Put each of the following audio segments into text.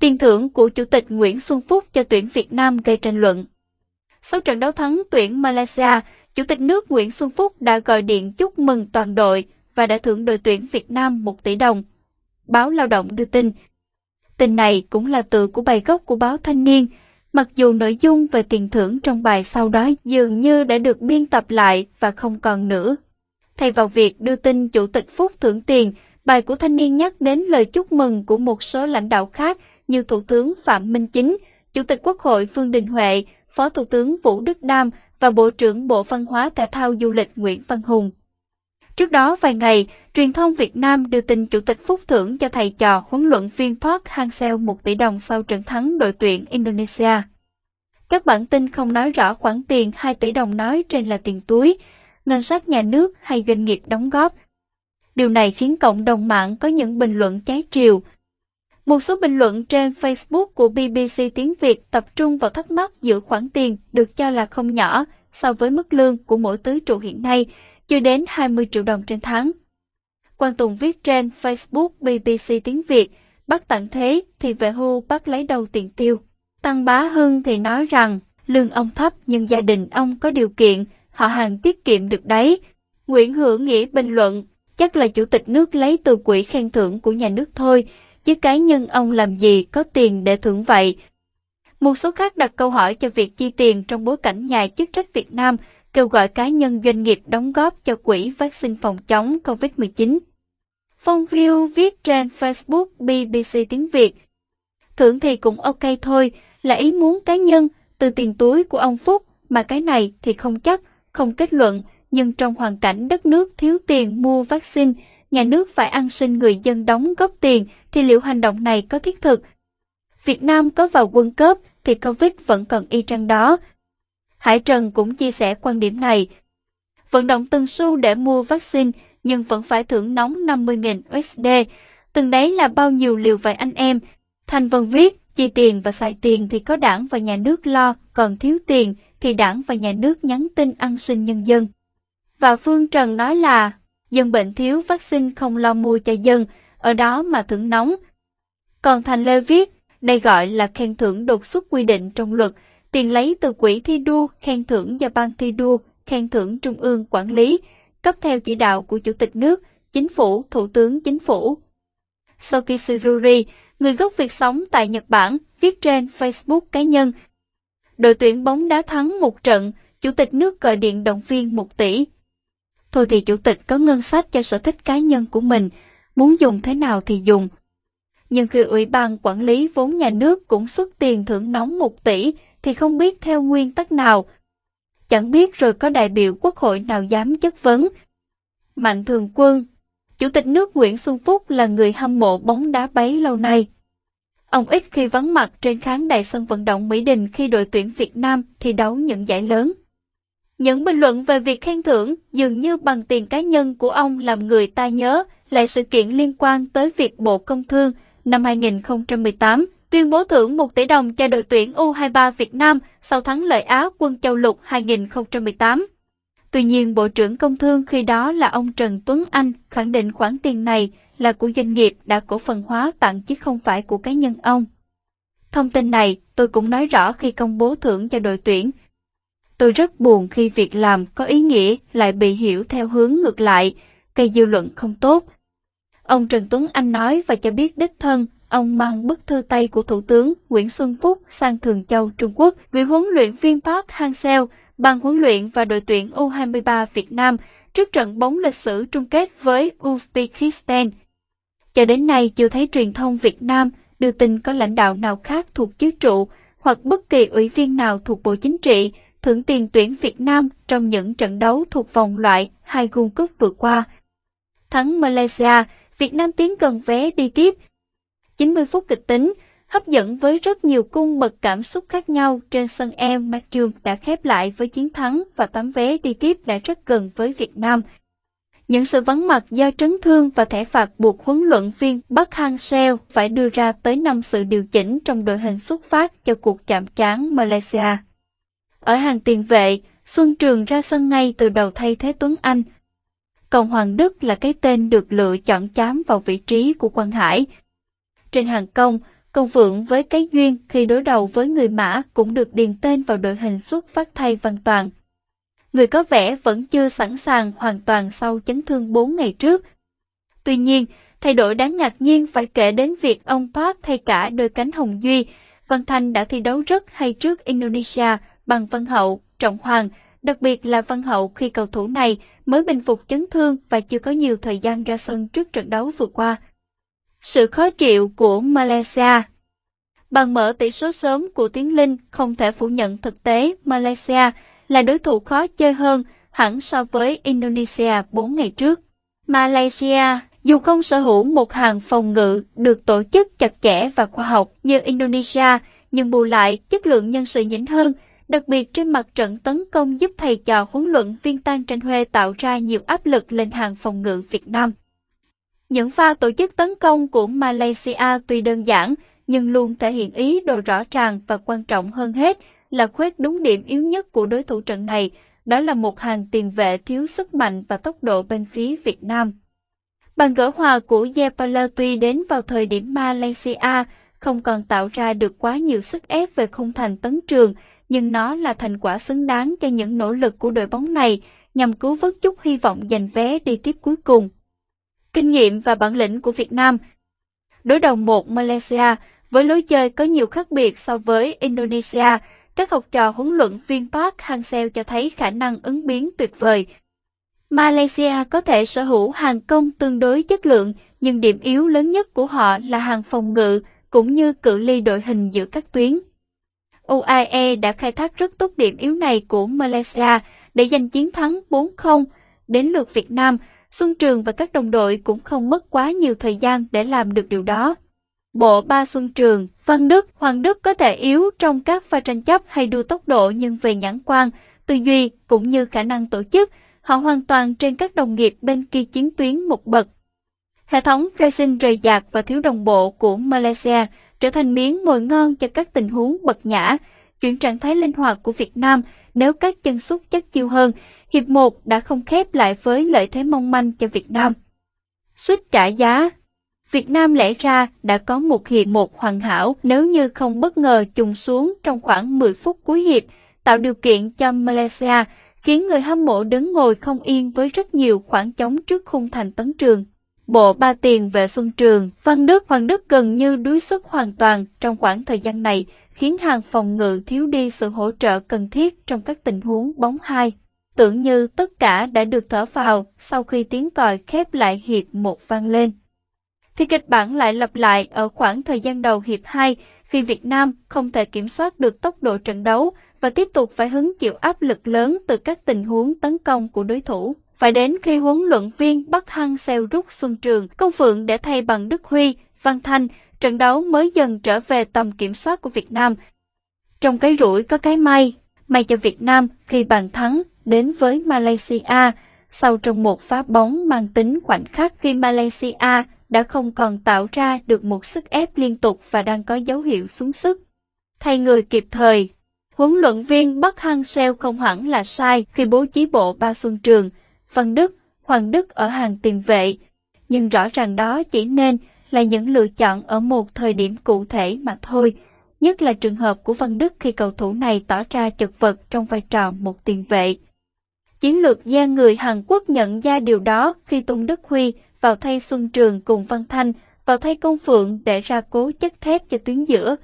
tiền thưởng của Chủ tịch Nguyễn Xuân Phúc cho tuyển Việt Nam gây tranh luận. Sau trận đấu thắng tuyển Malaysia, Chủ tịch nước Nguyễn Xuân Phúc đã gọi điện chúc mừng toàn đội và đã thưởng đội tuyển Việt Nam 1 tỷ đồng. Báo Lao động đưa tin. Tin này cũng là từ của bài gốc của báo Thanh niên, mặc dù nội dung về tiền thưởng trong bài sau đó dường như đã được biên tập lại và không còn nữa. Thay vào việc đưa tin Chủ tịch Phúc thưởng tiền, bài của Thanh niên nhắc đến lời chúc mừng của một số lãnh đạo khác như Thủ tướng Phạm Minh Chính, Chủ tịch Quốc hội Phương Đình Huệ, Phó Thủ tướng Vũ Đức Đam và Bộ trưởng Bộ Văn hóa Thể thao Du lịch Nguyễn Văn Hùng. Trước đó vài ngày, truyền thông Việt Nam đưa tin Chủ tịch Phúc thưởng cho thầy trò huấn luyện viên Park Hang-seo 1 tỷ đồng sau trận thắng đội tuyển Indonesia. Các bản tin không nói rõ khoản tiền 2 tỷ đồng nói trên là tiền túi, ngân sách nhà nước hay doanh nghiệp đóng góp. Điều này khiến cộng đồng mạng có những bình luận trái chiều. Một số bình luận trên Facebook của BBC tiếng Việt tập trung vào thắc mắc giữa khoản tiền được cho là không nhỏ so với mức lương của mỗi tứ trụ hiện nay, chưa đến 20 triệu đồng trên tháng. Quang Tùng viết trên Facebook BBC tiếng Việt, bắt tặng thế thì về hưu bắt lấy đầu tiền tiêu. Tăng Bá Hưng thì nói rằng lương ông thấp nhưng gia đình ông có điều kiện, họ hàng tiết kiệm được đấy. Nguyễn Hữu Nghĩa bình luận, chắc là chủ tịch nước lấy từ quỹ khen thưởng của nhà nước thôi, chứ cá nhân ông làm gì có tiền để thưởng vậy. Một số khác đặt câu hỏi cho việc chi tiền trong bối cảnh nhà chức trách Việt Nam kêu gọi cá nhân doanh nghiệp đóng góp cho quỹ vaccine phòng chống COVID-19. Phong View viết trên Facebook BBC tiếng Việt. Thưởng thì cũng ok thôi, là ý muốn cá nhân, từ tiền túi của ông Phúc, mà cái này thì không chắc, không kết luận, nhưng trong hoàn cảnh đất nước thiếu tiền mua vaccine, nhà nước phải ăn xin người dân đóng góp tiền, thì liệu hành động này có thiết thực? Việt Nam có vào quân cấp thì Covid vẫn còn y chang đó. Hải Trần cũng chia sẻ quan điểm này. Vận động từng xu để mua vaccine nhưng vẫn phải thưởng nóng 50.000 USD. Từng đấy là bao nhiêu liều vậy anh em? Thành Vân viết, chi tiền và xài tiền thì có đảng và nhà nước lo, còn thiếu tiền thì đảng và nhà nước nhắn tin ăn xin nhân dân. Và Phương Trần nói là, dân bệnh thiếu vaccine không lo mua cho dân, ở đó mà thưởng nóng. Còn Thành Lê viết, đây gọi là khen thưởng đột xuất quy định trong luật, tiền lấy từ quỹ thi đua, khen thưởng do ban thi đua, khen thưởng trung ương quản lý, cấp theo chỉ đạo của Chủ tịch nước, Chính phủ, Thủ tướng Chính phủ. Soki Sururi, người gốc Việt sống tại Nhật Bản, viết trên Facebook cá nhân. Đội tuyển bóng đá thắng một trận, Chủ tịch nước gọi điện động viên 1 tỷ. Thôi thì Chủ tịch có ngân sách cho sở thích cá nhân của mình, muốn dùng thế nào thì dùng. Nhưng khi Ủy ban Quản lý vốn nhà nước cũng xuất tiền thưởng nóng 1 tỷ, thì không biết theo nguyên tắc nào. Chẳng biết rồi có đại biểu quốc hội nào dám chất vấn. Mạnh Thường Quân Chủ tịch nước Nguyễn Xuân Phúc là người hâm mộ bóng đá bấy lâu nay. Ông ít khi vắng mặt trên khán đài sân vận động Mỹ Đình khi đội tuyển Việt Nam thi đấu những giải lớn. Những bình luận về việc khen thưởng dường như bằng tiền cá nhân của ông làm người ta nhớ lại sự kiện liên quan tới việc Bộ Công Thương năm 2018 tuyên bố thưởng 1 tỷ đồng cho đội tuyển U23 Việt Nam sau thắng lợi Á quân châu lục 2018. Tuy nhiên, Bộ trưởng Công Thương khi đó là ông Trần Tuấn Anh khẳng định khoản tiền này là của doanh nghiệp đã cổ phần hóa tặng chứ không phải của cá nhân ông. Thông tin này tôi cũng nói rõ khi công bố thưởng cho đội tuyển. Tôi rất buồn khi việc làm có ý nghĩa lại bị hiểu theo hướng ngược lại, gây dư luận không tốt. Ông Trần Tuấn Anh nói và cho biết đích thân ông mang bức thư tay của Thủ tướng Nguyễn Xuân Phúc sang Thường Châu, Trung Quốc gửi huấn luyện viên Park Hang-seo, ban huấn luyện và đội tuyển U23 Việt Nam trước trận bóng lịch sử chung kết với Uzbekistan. Cho đến nay chưa thấy truyền thông Việt Nam đưa tin có lãnh đạo nào khác thuộc chức trụ hoặc bất kỳ ủy viên nào thuộc Bộ Chính trị thưởng tiền tuyển Việt Nam trong những trận đấu thuộc vòng loại hai World Cup vừa qua. Thắng Malaysia, Việt Nam tiến gần vé đi tiếp 90 phút kịch tính, hấp dẫn với rất nhiều cung bậc cảm xúc khác nhau trên sân em Matthew đã khép lại với chiến thắng và tấm vé đi tiếp đã rất gần với Việt Nam. Những sự vắng mặt do trấn thương và thẻ phạt buộc huấn luyện viên Park Hang-seo phải đưa ra tới 5 sự điều chỉnh trong đội hình xuất phát cho cuộc chạm trán Malaysia. Ở hàng tiền vệ, Xuân Trường ra sân ngay từ đầu thay thế Tuấn Anh. Còn Hoàng Đức là cái tên được lựa chọn chám vào vị trí của Quang Hải, trên hàng công, Công Phượng với cái duyên khi đối đầu với người Mã cũng được điền tên vào đội hình xuất phát thay Văn Toàn. Người có vẻ vẫn chưa sẵn sàng hoàn toàn sau chấn thương 4 ngày trước. Tuy nhiên, thay đổi đáng ngạc nhiên phải kể đến việc ông Park thay cả đôi cánh Hồng Duy. Văn Thanh đã thi đấu rất hay trước Indonesia bằng Văn Hậu, Trọng Hoàng, đặc biệt là Văn Hậu khi cầu thủ này mới bình phục chấn thương và chưa có nhiều thời gian ra sân trước trận đấu vừa qua. Sự khó chịu của Malaysia Bằng mở tỷ số sớm của Tiến Linh không thể phủ nhận thực tế Malaysia là đối thủ khó chơi hơn hẳn so với Indonesia 4 ngày trước. Malaysia dù không sở hữu một hàng phòng ngự được tổ chức chặt chẽ và khoa học như Indonesia, nhưng bù lại chất lượng nhân sự nhỉnh hơn, đặc biệt trên mặt trận tấn công giúp thầy trò huấn luyện viên Tan Tranh Huê tạo ra nhiều áp lực lên hàng phòng ngự Việt Nam. Những pha tổ chức tấn công của Malaysia tuy đơn giản, nhưng luôn thể hiện ý đồ rõ ràng và quan trọng hơn hết là khuét đúng điểm yếu nhất của đối thủ trận này, đó là một hàng tiền vệ thiếu sức mạnh và tốc độ bên phía Việt Nam. Bàn gỡ hòa của Yepala tuy đến vào thời điểm Malaysia không còn tạo ra được quá nhiều sức ép về khung thành tấn trường, nhưng nó là thành quả xứng đáng cho những nỗ lực của đội bóng này nhằm cứu vớt chút hy vọng giành vé đi tiếp cuối cùng. Kinh nghiệm và bản lĩnh của Việt Nam Đối đầu một Malaysia với lối chơi có nhiều khác biệt so với Indonesia, các học trò huấn luyện viên Park Hang-seo cho thấy khả năng ứng biến tuyệt vời. Malaysia có thể sở hữu hàng công tương đối chất lượng, nhưng điểm yếu lớn nhất của họ là hàng phòng ngự, cũng như cự ly đội hình giữa các tuyến. UAE đã khai thác rất tốt điểm yếu này của Malaysia để giành chiến thắng 4-0. Đến lượt Việt Nam, Xuân Trường và các đồng đội cũng không mất quá nhiều thời gian để làm được điều đó. Bộ ba Xuân Trường, Văn Đức, Hoàng Đức có thể yếu trong các pha tranh chấp hay đua tốc độ nhưng về nhãn quan, tư duy cũng như khả năng tổ chức, họ hoàn toàn trên các đồng nghiệp bên kia chiến tuyến một bậc. Hệ thống racing rời rạc và thiếu đồng bộ của Malaysia trở thành miếng mồi ngon cho các tình huống bật nhã, chuyển trạng thái linh hoạt của Việt Nam nếu các chân sút chất chiêu hơn, hiệp 1 đã không khép lại với lợi thế mong manh cho Việt Nam. Suýt trả giá Việt Nam lẽ ra đã có một hiệp một hoàn hảo nếu như không bất ngờ trùng xuống trong khoảng 10 phút cuối hiệp, tạo điều kiện cho Malaysia, khiến người hâm mộ đứng ngồi không yên với rất nhiều khoảng trống trước khung thành tấn trường. Bộ ba tiền về Xuân Trường, Văn Đức, Hoàng Đức gần như đuối sức hoàn toàn trong khoảng thời gian này, khiến hàng phòng ngự thiếu đi sự hỗ trợ cần thiết trong các tình huống bóng hai. Tưởng như tất cả đã được thở vào sau khi tiếng còi khép lại hiệp một vang lên. Thì kịch bản lại lặp lại ở khoảng thời gian đầu hiệp 2 khi Việt Nam không thể kiểm soát được tốc độ trận đấu và tiếp tục phải hứng chịu áp lực lớn từ các tình huống tấn công của đối thủ. Phải đến khi huấn luyện viên Bắc Hăng xeo rút Xuân Trường, Công Phượng để thay bằng Đức Huy, Văn Thanh, trận đấu mới dần trở về tầm kiểm soát của Việt Nam. Trong cái rủi có cái may, may cho Việt Nam khi bàn thắng đến với Malaysia, sau trong một phá bóng mang tính khoảnh khắc khi Malaysia đã không còn tạo ra được một sức ép liên tục và đang có dấu hiệu xuống sức. Thay người kịp thời, huấn luyện viên Bắc Hăng Seo không hẳn là sai khi bố trí bộ ba xuân trường, Văn Đức, Hoàng Đức ở hàng tiền vệ, nhưng rõ ràng đó chỉ nên là những lựa chọn ở một thời điểm cụ thể mà thôi, nhất là trường hợp của Văn Đức khi cầu thủ này tỏ ra chật vật trong vai trò một tiền vệ. Chiến lược gia người Hàn Quốc nhận ra điều đó khi Tung Đức Huy vào thay Xuân Trường cùng Văn Thanh, vào thay Công Phượng để ra cố chất thép cho tuyến giữa.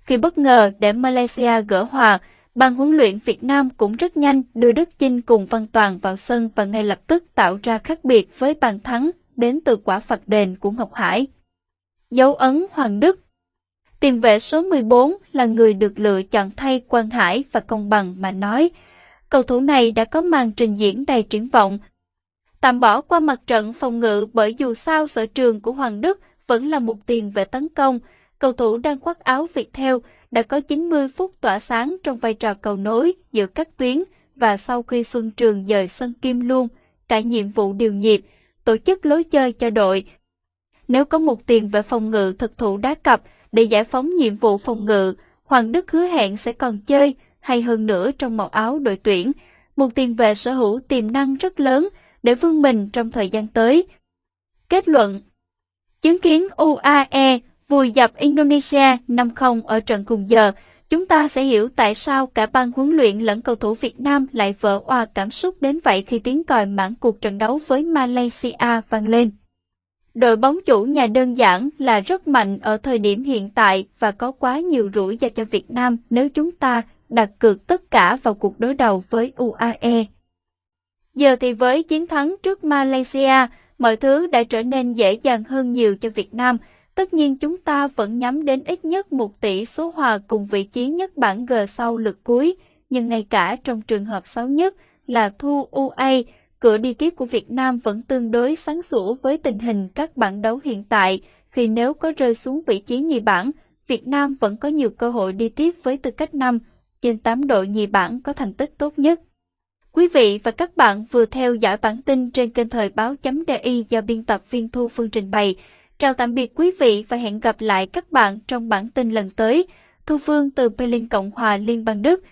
Khi bất ngờ để Malaysia gỡ hòa, ban huấn luyện Việt Nam cũng rất nhanh đưa Đức Chinh cùng Văn Toàn vào sân và ngay lập tức tạo ra khác biệt với bàn thắng đến từ quả phạt đền của Ngọc Hải. Dấu ấn Hoàng Đức Tiền vệ số 14 là người được lựa chọn thay Quang Hải và công bằng mà nói. Cầu thủ này đã có màn trình diễn đầy triển vọng. Tạm bỏ qua mặt trận phòng ngự bởi dù sao sở trường của Hoàng Đức vẫn là một tiền vệ tấn công. Cầu thủ đang khoác áo Việt theo đã có 90 phút tỏa sáng trong vai trò cầu nối giữa các tuyến và sau khi Xuân Trường dời sân Kim luôn, cả nhiệm vụ điều nhịp, tổ chức lối chơi cho đội. Nếu có một tiền vệ phòng ngự thực thụ đá cặp để giải phóng nhiệm vụ phòng ngự, Hoàng Đức hứa hẹn sẽ còn chơi hay hơn nữa trong màu áo đội tuyển. Một tiền vệ sở hữu tiềm năng rất lớn để vươn mình trong thời gian tới. Kết luận Chứng kiến UAE vùi dập Indonesia 5-0 ở trận cùng giờ, chúng ta sẽ hiểu tại sao cả ban huấn luyện lẫn cầu thủ Việt Nam lại vỡ oa cảm xúc đến vậy khi tiếng còi mãn cuộc trận đấu với Malaysia vang lên. Đội bóng chủ nhà đơn giản là rất mạnh ở thời điểm hiện tại và có quá nhiều rủi ro cho Việt Nam nếu chúng ta đặt cược tất cả vào cuộc đối đầu với UAE. Giờ thì với chiến thắng trước Malaysia, mọi thứ đã trở nên dễ dàng hơn nhiều cho Việt Nam. Tất nhiên chúng ta vẫn nhắm đến ít nhất một tỷ số hòa cùng vị trí nhất bảng G sau lượt cuối, nhưng ngay cả trong trường hợp xấu nhất là thu UA, cửa đi tiếp của Việt Nam vẫn tương đối sáng sủa với tình hình các bảng đấu hiện tại, khi nếu có rơi xuống vị trí nhì bảng, Việt Nam vẫn có nhiều cơ hội đi tiếp với tư cách năm trên 8 đội nhì bảng có thành tích tốt nhất. Quý vị và các bạn vừa theo dõi bản tin trên kênh thời báo.di do biên tập viên Thu Phương trình bày. Chào tạm biệt quý vị và hẹn gặp lại các bạn trong bản tin lần tới. Thu Phương từ Berlin Cộng hòa Liên bang Đức